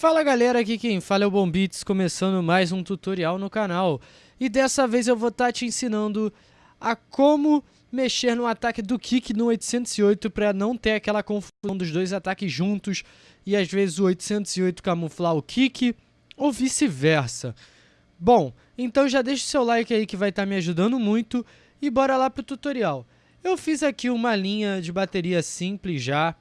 Fala galera, aqui quem fala é o Bombits, começando mais um tutorial no canal. E dessa vez eu vou estar tá te ensinando a como mexer no ataque do Kick no 808 para não ter aquela confusão dos dois ataques juntos e às vezes o 808 camuflar o Kick ou vice-versa. Bom, então já deixa o seu like aí que vai estar tá me ajudando muito e bora lá pro tutorial. Eu fiz aqui uma linha de bateria simples já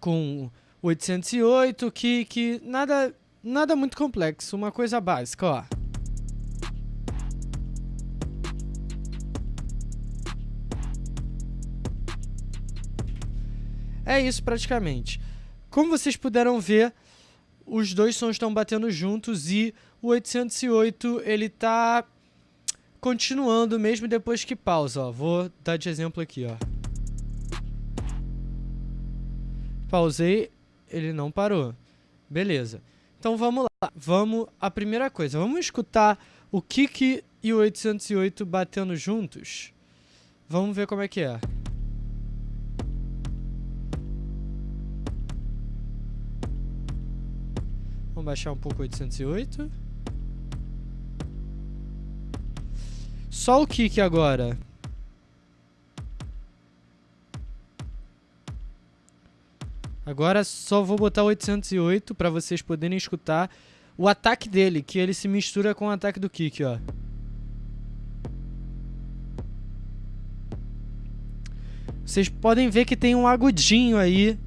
com 808, que, que nada, nada muito complexo, uma coisa básica, ó. É isso praticamente. Como vocês puderam ver, os dois sons estão batendo juntos e o 808 ele tá continuando mesmo depois que pausa, ó. Vou dar de exemplo aqui, ó. Pausei, ele não parou. Beleza. Então vamos lá. Vamos, a primeira coisa, vamos escutar o Kik e o 808 batendo juntos. Vamos ver como é que é. Vamos baixar um pouco o 808. Só o Kik agora. Agora só vou botar 808 para vocês poderem escutar o ataque dele, que ele se mistura com o ataque do Kick, ó. Vocês podem ver que tem um agudinho aí.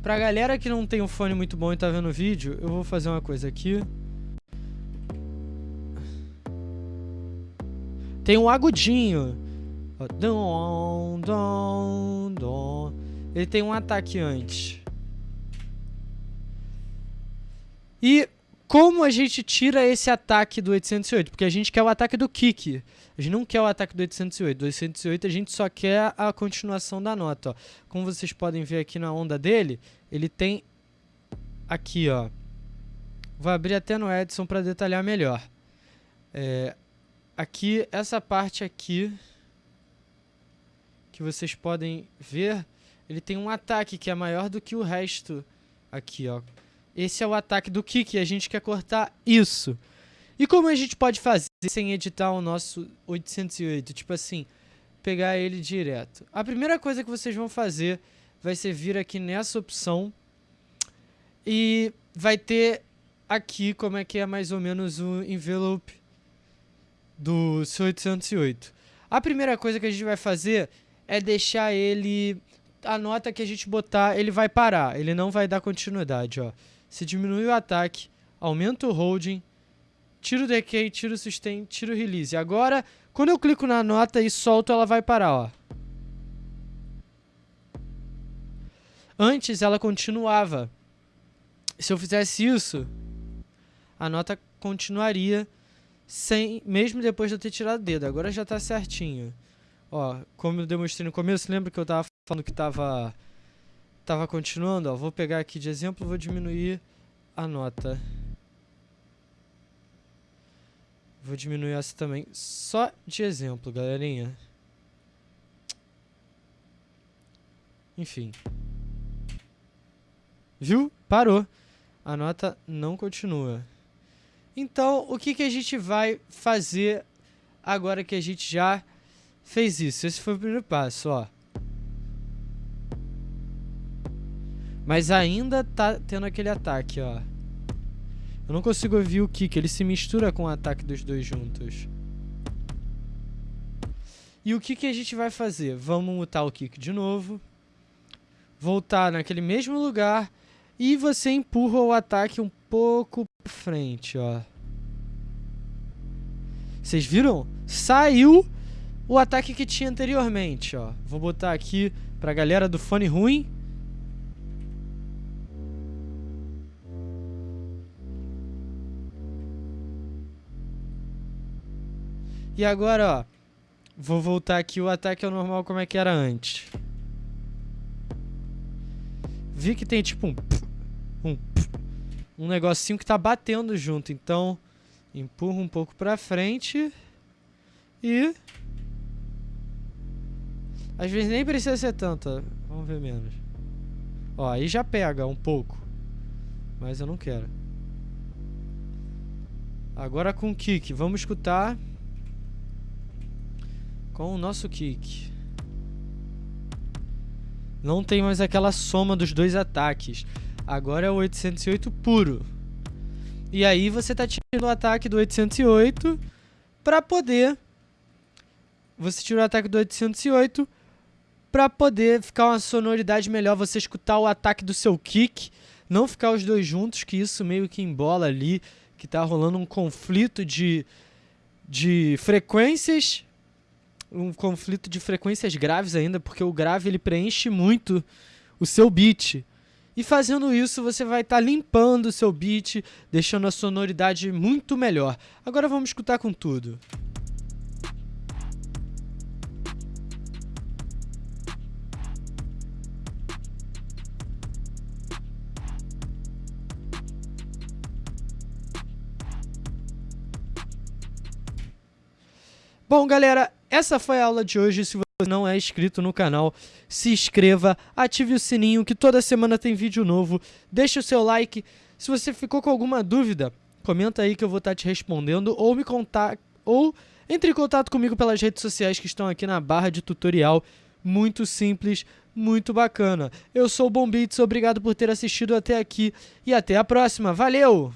Pra galera que não tem um fone muito bom e tá vendo o vídeo, eu vou fazer uma coisa aqui. Tem um agudinho. Dom, dom, dom. Ele tem um ataque antes. E como a gente tira esse ataque do 808? Porque a gente quer o ataque do kick. A gente não quer o ataque do 808. Do 808 a gente só quer a continuação da nota. Ó. Como vocês podem ver aqui na onda dele, ele tem aqui, ó. Vou abrir até no Edson para detalhar melhor. É, aqui, essa parte aqui que vocês podem ver ele tem um ataque que é maior do que o resto aqui, ó. Esse é o ataque do kick, a gente quer cortar isso. E como a gente pode fazer sem editar o nosso 808? Tipo assim, pegar ele direto. A primeira coisa que vocês vão fazer vai ser vir aqui nessa opção e vai ter aqui como é que é mais ou menos o envelope do seu 808. A primeira coisa que a gente vai fazer é deixar ele a nota que a gente botar, ele vai parar. Ele não vai dar continuidade, ó. Se diminui o ataque, aumenta o holding, tira o decay, tira o sustain, tira o release. Agora, quando eu clico na nota e solto, ela vai parar, ó. Antes, ela continuava. Se eu fizesse isso, a nota continuaria sem, mesmo depois de eu ter tirado o dedo. Agora já está certinho. Ó, como eu demonstrei no começo, lembra que eu estava falando que tava tava continuando, ó, vou pegar aqui de exemplo, vou diminuir a nota. Vou diminuir essa também, só de exemplo, galerinha. Enfim. Viu? Parou. A nota não continua. Então, o que, que a gente vai fazer agora que a gente já fez isso? Esse foi o primeiro passo, ó. Mas ainda tá tendo aquele ataque, ó. Eu não consigo ouvir o kick, ele se mistura com o ataque dos dois juntos. E o que, que a gente vai fazer? Vamos mutar o kick de novo. Voltar naquele mesmo lugar. E você empurra o ataque um pouco pra frente, ó. Vocês viram? Saiu o ataque que tinha anteriormente, ó. Vou botar aqui pra galera do fone ruim. E agora, ó. Vou voltar aqui o ataque ao normal como é que era antes. Vi que tem tipo um... Um, um negocinho que tá batendo junto. Então, empurra um pouco pra frente. E... Às vezes nem precisa ser tanto. Vamos ver menos. Ó, aí já pega um pouco. Mas eu não quero. Agora com o kick. Vamos escutar com o nosso kick. Não tem mais aquela soma dos dois ataques. Agora é o 808 puro. E aí você tá tirando o ataque do 808 para poder você tira o ataque do 808 para poder ficar uma sonoridade melhor, você escutar o ataque do seu kick, não ficar os dois juntos, que isso meio que embola ali, que tá rolando um conflito de de frequências, um conflito de frequências graves ainda, porque o grave ele preenche muito o seu beat. E fazendo isso, você vai estar tá limpando o seu beat, deixando a sonoridade muito melhor. Agora vamos escutar com tudo. Bom, galera, essa foi a aula de hoje. Se você não é inscrito no canal, se inscreva, ative o sininho que toda semana tem vídeo novo. Deixe o seu like. Se você ficou com alguma dúvida, comenta aí que eu vou estar te respondendo ou me contar ou entre em contato comigo pelas redes sociais que estão aqui na barra de tutorial. Muito simples, muito bacana. Eu sou o Bombits, obrigado por ter assistido até aqui e até a próxima. Valeu!